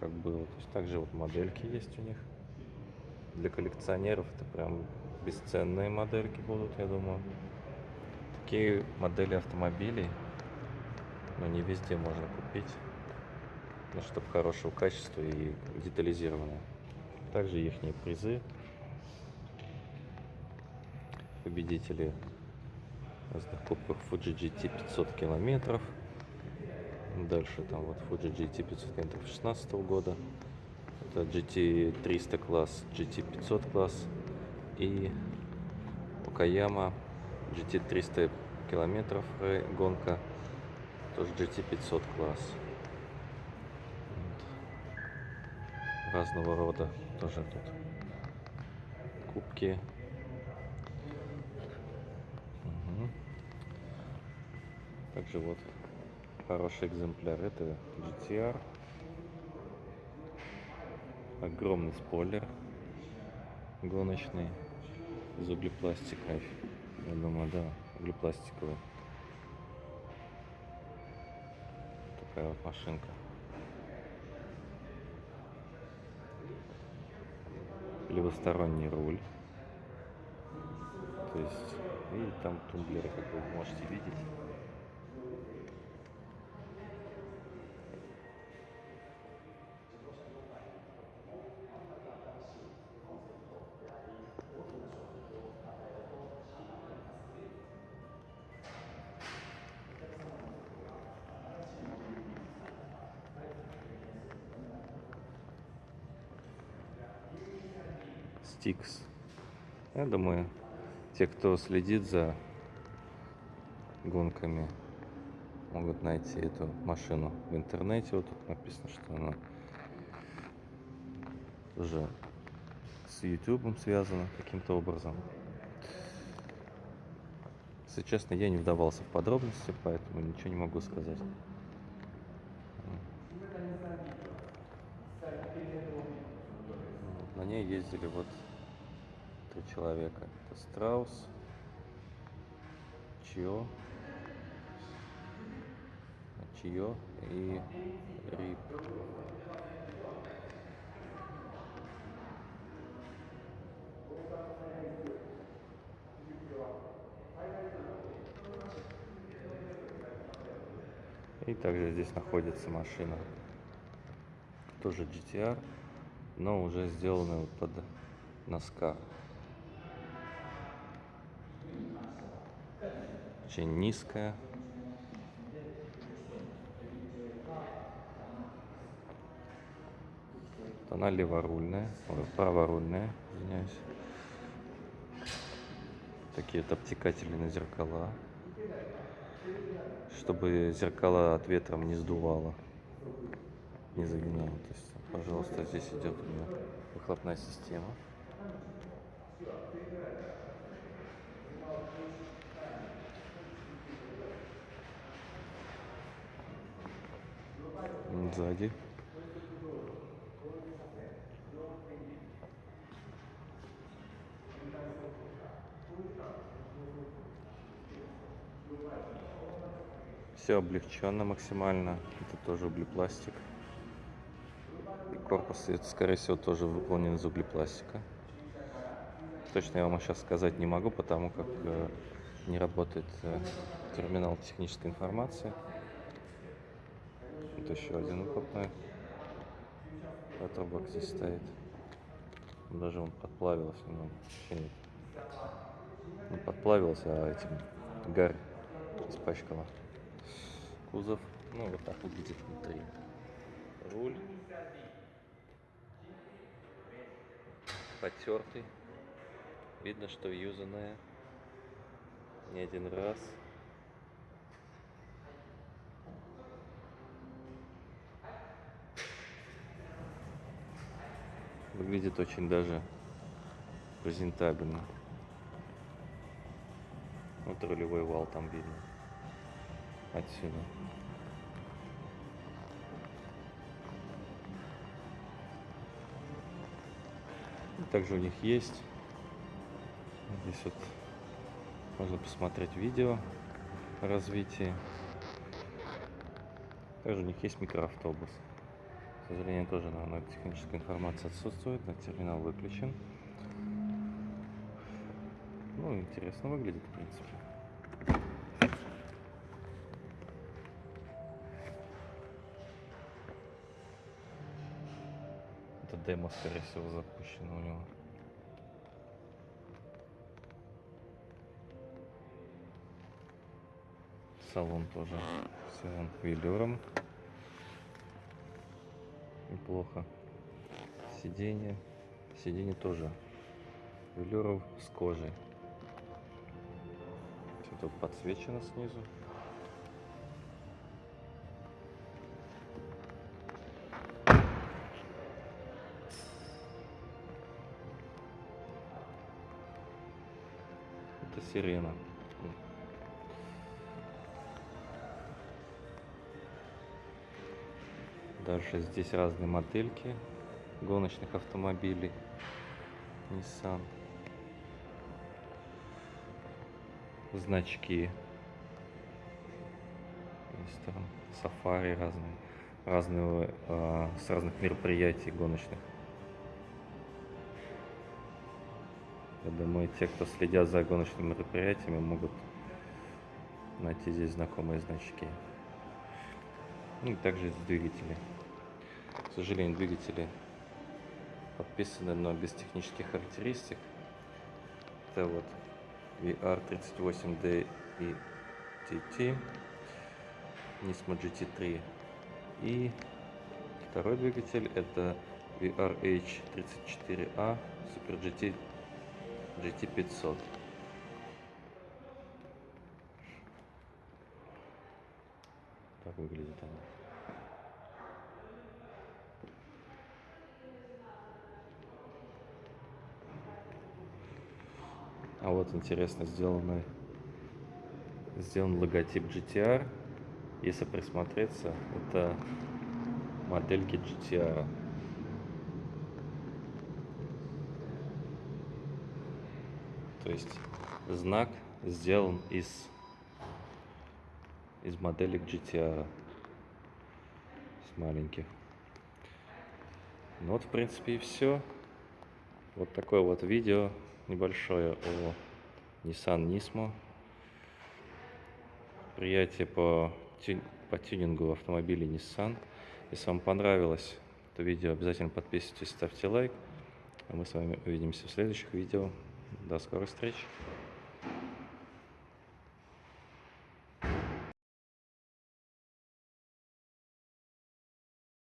как было. То есть также вот модельки есть у них. Для коллекционеров это прям бесценные модельки будут, я думаю. Такие модели автомобилей, но не везде можно купить. Ну, чтобы хорошего качества и детализированное. Также их призы. Победители разных кубков Fuji GT 500 километров. Дальше там вот Fuji GT 500 километров 16 года. Это GT 300 класс, GT 500 класс и Покаяма GT 300 километров гонка, тоже GT 500 класс. Вот. Разного рода тоже тут кубки. Также вот хороший экземпляр. Это GTR. Огромный спойлер гоночный из углепластика. Я думаю, да, углепластиковый. Такая вот машинка. Левосторонний руль. То есть, и там тумблеры, как вы можете видеть. Стикс. Я думаю, те, кто следит за гонками, могут найти эту машину в интернете. Вот тут написано, что она уже с YouTube связана каким-то образом. Если честно, я не вдавался в подробности, поэтому ничего не могу сказать. На ней ездили вот три человека. Это Страус, Чио, Чио и Рип. И также здесь находится машина, тоже GTR, но уже сделанная под носка. Очень низкая. Она леворульная, ой, праворульная, извиняюсь. Такие вот обтекатели на зеркала чтобы зеркала от ветром не сдувало, не загинало. То есть, пожалуйста, здесь идет у меня выхлопная система. Сзади Все облегченно максимально. Это тоже углепластик. И корпус, это, скорее всего, тоже выполнен из углепластика. Точно я вам сейчас сказать не могу, потому как э, не работает э, терминал технической информации. Еще один выхлопной. Ветробак здесь стоит. Даже он подплавился немного. Не подплавился, а этим гарь испачкала кузов. Ну, вот так выглядит внутри. Руль. Потертый. Видно, что юзанная. Не один раз. Выглядит очень даже презентабельно. Вот рулевой вал там видно отсюда. Также у них есть здесь вот можно посмотреть видео о развитии. Также у них есть микроавтобус. Сожалению, тоже на техническая информация отсутствует, на терминал выключен. Ну, интересно выглядит, в принципе. Это демо, скорее всего, запущено у него. Салон тоже все велюром. Неплохо. Сиденье. Сиденье тоже велюров с кожей. Все тут подсвечено снизу. Это сирена. Дальше здесь разные модельки гоночных автомобилей Nissan. Значки. Есть там сафари разные. Разные, э, с разных мероприятий гоночных. Я думаю, те, кто следят за гоночными мероприятиями, могут найти здесь знакомые значки. Ну и также двигатели. К сожалению, двигатели подписаны, но без технических характеристик. Это вот VR38D и TT, Nismo GT3. И второй двигатель это VRH34A Super GT GT500. Так выглядит она. А вот интересно сделанный сделан логотип GTR. Если присмотреться, это модельки GTR. То есть знак сделан из из моделек GTR с маленьких. Ну вот, в принципе, и все. Вот такое вот видео небольшое о Nissan Nismo. Приятие по, по тюнингу автомобилей Nissan. Если вам понравилось это видео, обязательно подписывайтесь, ставьте лайк. А мы с вами увидимся в следующих видео. До скорых встреч!